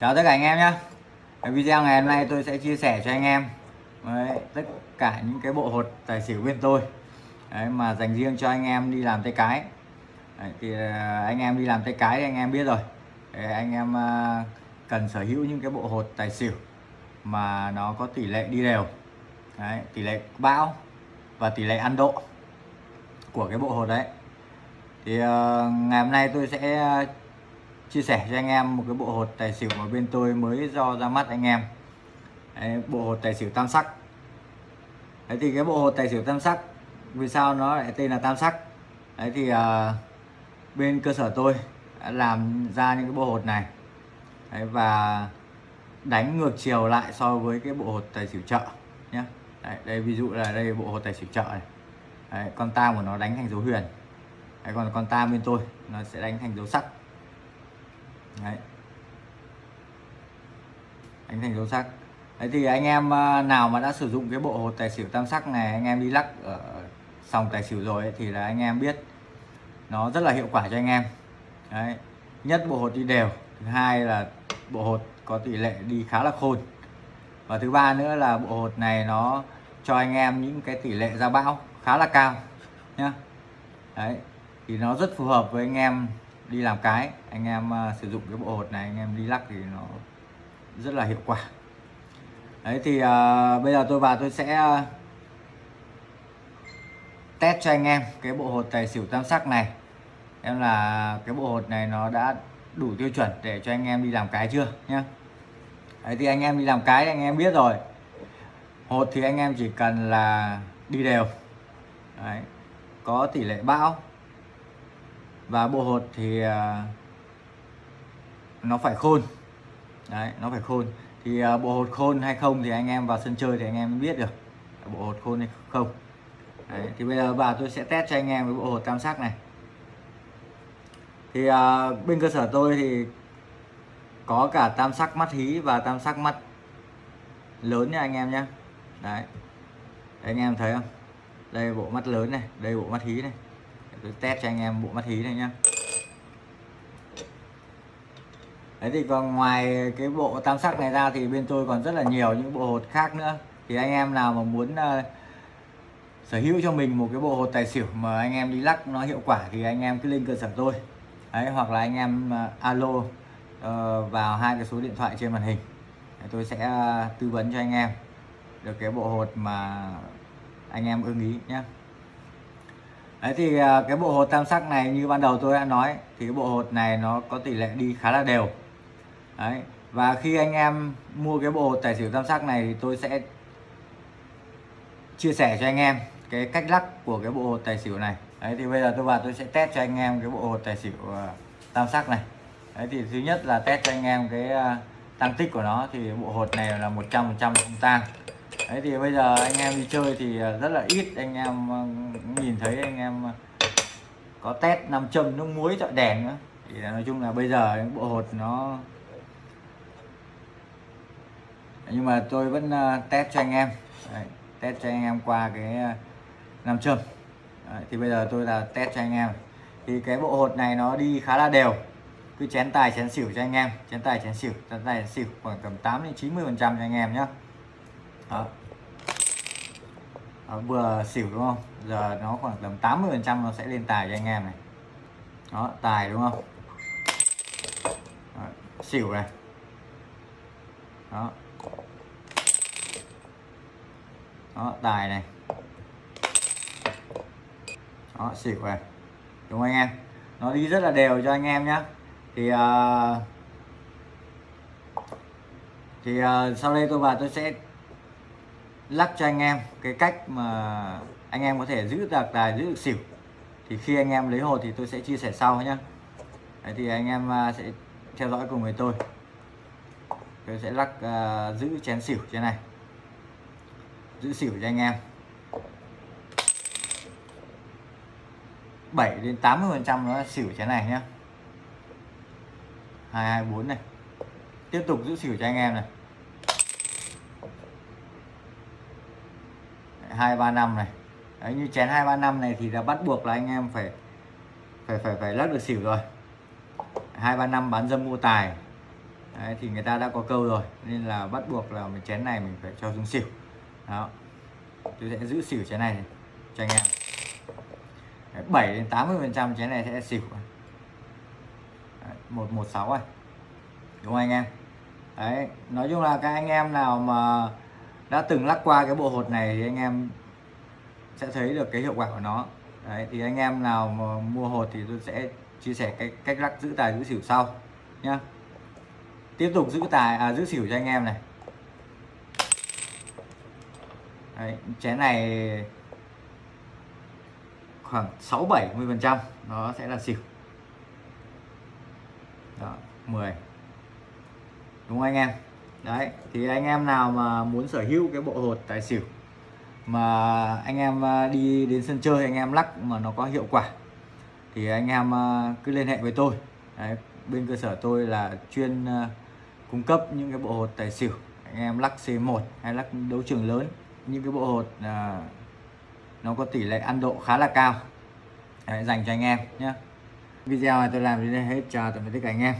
Chào tất cả anh em nhé Video ngày hôm nay tôi sẽ chia sẻ cho anh em. Đấy, tất cả những cái bộ hột tài xỉu bên tôi. Đấy, mà dành riêng cho anh em đi làm tay cái. Đấy, thì à, anh em đi làm tay cái thì anh em biết rồi. Đấy, anh em à, cần sở hữu những cái bộ hột tài xỉu mà nó có tỷ lệ đi đều. Đấy, tỷ lệ bão và tỷ lệ ăn độ của cái bộ hột đấy. Thì uh, ngày hôm nay tôi sẽ chia sẻ cho anh em một cái bộ hột tài xỉu mà bên tôi mới do ra mắt anh em. Đấy, bộ hột tài xỉu tam sắc. Đấy thì cái bộ hột tài xỉu tam sắc vì sao nó lại tên là tam sắc? Đấy thì uh, bên cơ sở tôi đã làm ra những cái bộ hột này. Đấy, và đánh ngược chiều lại so với cái bộ hột tài xỉu chợ nhé Đấy, đây ví dụ là đây bộ hột tài xỉu chợ này. Đấy, con tam của nó đánh thành dấu huyền. Đấy, còn con tam bên tôi nó sẽ đánh thành dấu sắc. Đấy. đánh thành dấu sắc Đấy thì anh em ờ, nào mà đã sử dụng cái bộ hột tài xỉu tam sắc này anh em đi lắc ở sòng tài xỉu rồi ấy, thì là anh em biết nó rất là hiệu quả cho anh em Đấy. nhất bộ hột đi đều thứ hai là bộ hột có tỷ lệ đi khá là khôn và thứ ba nữa là bộ hột này nó cho anh em những cái tỷ lệ ra bão khá là cao nhá đấy thì nó rất phù hợp với anh em đi làm cái anh em ờ, sử dụng cái bộ hột này anh em đi lắc thì nó rất là hiệu quả. Đấy thì uh, bây giờ tôi vào tôi sẽ uh, test cho anh em cái bộ hột tài xỉu tam sắc này. Em là cái bộ hột này nó đã đủ tiêu chuẩn để cho anh em đi làm cái chưa nhá? Đấy thì anh em đi làm cái anh em biết rồi. Hột thì anh em chỉ cần là đi đều. Đấy có tỷ lệ bão và bộ hột thì à, nó phải khôn. Đấy nó phải khôn. Thì à, bộ hột khôn hay không thì anh em vào sân chơi thì anh em biết được bộ hột khôn hay không. Đấy, thì bây giờ vào tôi sẽ test cho anh em với bộ hột tam sắc này. Thì à, bên cơ sở tôi thì có cả tam sắc mắt hí và tam sắc mắt lớn nha anh em nhé đấy. đấy anh em thấy không? Đây bộ mắt lớn này đây bộ mắt hí này tôi test cho anh em bộ mắt hí này nhá. Đấy thì còn ngoài cái bộ tam sắc này ra thì bên tôi còn rất là nhiều những bộ hột khác nữa. Thì anh em nào mà muốn uh, sở hữu cho mình một cái bộ hột tài xỉu mà anh em đi lắc nó hiệu quả thì anh em cứ lên cơ sở tôi. Đấy hoặc là anh em uh, alo uh, vào hai cái số điện thoại trên màn hình. Đấy, tôi sẽ uh, tư vấn cho anh em được cái bộ hột mà anh em ưng ý nhé Đấy thì à, cái bộ hột tam sắc này như ban đầu tôi đã nói, thì cái bộ hột này nó có tỷ lệ đi khá là đều. Đấy, và khi anh em mua cái bộ hột tài xỉu tam sắc này thì tôi sẽ chia sẻ cho anh em cái cách lắc của cái bộ hột tài xỉu này. Đấy, thì bây giờ tôi vào tôi sẽ test cho anh em cái bộ hột tài xỉu à, tam sắc này. Đấy thì thứ nhất là test cho anh em cái à, tăng tích của nó, thì bộ hột này là 100% không tang đấy thì bây giờ anh em đi chơi thì à, rất là ít anh em à, nhìn thấy anh em à, có test nam châm nước muối chọi đèn nữa. Thì nói chung là bây giờ bộ hột nó nhưng mà tôi vẫn test cho anh em. Đấy, test cho anh em qua cái nam châm. Đấy, thì bây giờ tôi là test cho anh em. Thì cái bộ hột này nó đi khá là đều. Cứ chén tài chén xỉu cho anh em. Chén tài chén xỉu chén tài chén xỉu khoảng tầm 8 đến 90 phần trăm cho anh em nhé đó. Ờ, vừa xỉu đúng không? Giờ nó khoảng tầm 80 phần trăm nó sẽ lên tài cho anh em này. Đó tài đúng không? Đó, xỉu này. Đó. Đó tài này. Đó xỉu này. Đúng không anh em? Nó đi rất là đều cho anh em nhé thì uh, thì uh, sau đây tôi vào tôi sẽ lắc cho anh em cái cách mà anh em có thể giữ được tài giữ được xỉu. Thì khi anh em lấy hồ thì tôi sẽ chia sẻ sau nhé Đấy thì anh em à, sẽ theo dõi cùng với tôi. Tôi sẽ lắc uh, à, giữ chén xỉu trên này. Giữ xỉu cho anh em. 7 đến 80 phần trăm nó xỉu chén này nhé 224 này. Tiếp tục giữ xỉu cho anh em này. Hai ba năm này. Đấy như chén hai ba năm này thì là bắt buộc là anh em phải phải phải phải lắc được xỉu rồi. Hai ba năm bán dâm mua tài. Đấy, thì người ta đã có câu rồi nên là bắt buộc là mình chén này mình phải cho xuống xỉu. Đó. Tôi sẽ giữ xỉu chén này cho anh em. 7 đến 80 phần trăm chén này sẽ xỉu. Đấy, 116 rồi đúng không anh em? Đấy nói chung là các anh em nào mà đã từng lắc qua cái bộ hột này thì anh em sẽ thấy được cái hiệu quả của nó. Đấy thì anh em nào mà mua hột thì tôi sẽ chia sẻ cái cách lắc giữ tài giữ xỉu sau nhá. Tiếp tục giữ tài à giữ xỉu cho anh em này. Đấy, chén này khoảng 6 70 phần trăm nó sẽ là xỉu. Đó 10 đúng không anh em? Đấy thì anh em nào mà muốn sở hữu cái bộ hột tài xỉu mà anh em à, đi đến sân chơi anh em lắc mà nó có hiệu quả thì anh em à, cứ liên hệ với tôi. Đấy, bên cơ sở tôi là chuyên à, cung cấp những cái bộ hột tài xỉu. Anh em lắc C1 hay lắc đấu trường lớn những cái bộ hột à, nó có tỷ lệ ăn độ khá là cao. Đấy, dành cho anh em nhé. Video này tôi làm đến đây hết chào tạm biệt tất cả anh em.